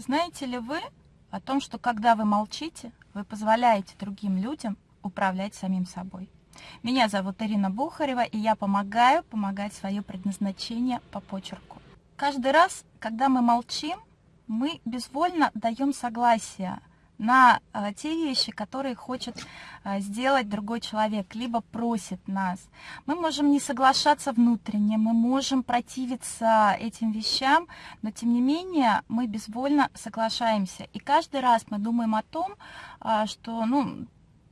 Знаете ли вы о том, что когда вы молчите, вы позволяете другим людям управлять самим собой? Меня зовут Ирина Бухарева, и я помогаю помогать свое предназначение по почерку. Каждый раз, когда мы молчим, мы безвольно даем согласие на э, те вещи, которые хочет э, сделать другой человек, либо просит нас. Мы можем не соглашаться внутренне, мы можем противиться этим вещам, но тем не менее мы безвольно соглашаемся. И каждый раз мы думаем о том, э, что ну,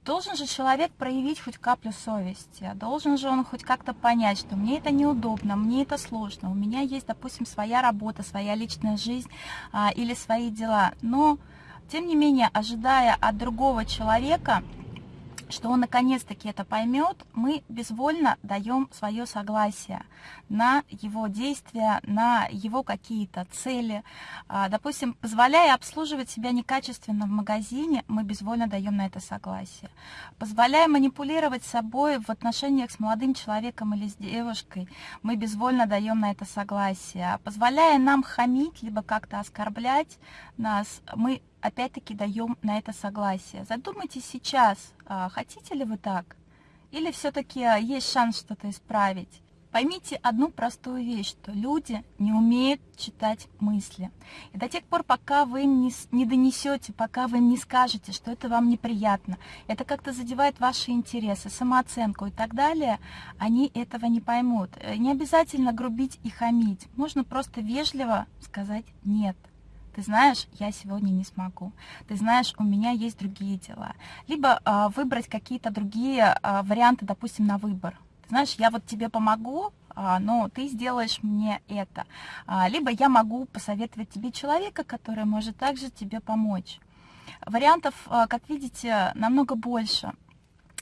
должен же человек проявить хоть каплю совести, должен же он хоть как-то понять, что мне это неудобно, мне это сложно, у меня есть, допустим, своя работа, своя личная жизнь а, или свои дела. Но тем не менее, ожидая от другого человека, что он наконец-таки это поймет, мы безвольно даем свое согласие на его действия, на его какие-то цели. А, допустим, позволяя обслуживать себя некачественно в магазине, мы безвольно даем на это согласие. Позволяя манипулировать собой в отношениях с молодым человеком или с девушкой, мы безвольно даем на это согласие. Позволяя нам хамить, либо как-то оскорблять нас, мы опять-таки даем на это согласие. Задумайтесь сейчас, а, хотите ли вы так? Или все-таки есть шанс что-то исправить? Поймите одну простую вещь, что люди не умеют читать мысли. И до тех пор, пока вы им не, не донесете, пока вы им не скажете, что это вам неприятно, это как-то задевает ваши интересы, самооценку и так далее, они этого не поймут. Э, не обязательно грубить и хамить. Можно просто вежливо сказать «нет» ты знаешь, я сегодня не смогу, ты знаешь, у меня есть другие дела. Либо э, выбрать какие-то другие э, варианты, допустим, на выбор. Ты знаешь, я вот тебе помогу, э, но ты сделаешь мне это. Либо я могу посоветовать тебе человека, который может также тебе помочь. Вариантов, как видите, намного больше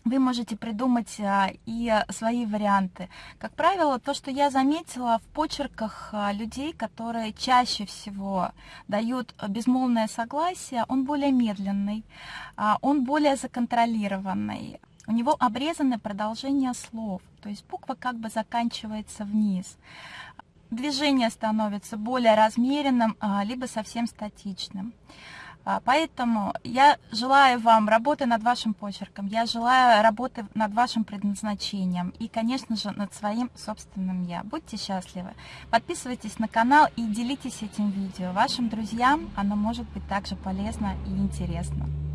вы можете придумать а, и свои варианты. Как правило, то, что я заметила в почерках а, людей, которые чаще всего дают безмолвное согласие, он более медленный, а, он более законтролированный. У него обрезаны продолжение слов, то есть буква как бы заканчивается вниз. Движение становится более размеренным, либо совсем статичным. А, поэтому я желаю вам работы над вашим почерком, я желаю работы над вашим предназначением и, конечно же, над своим собственным «я». Будьте счастливы. Подписывайтесь на канал и делитесь этим видео. Вашим друзьям оно может быть также полезно и интересно.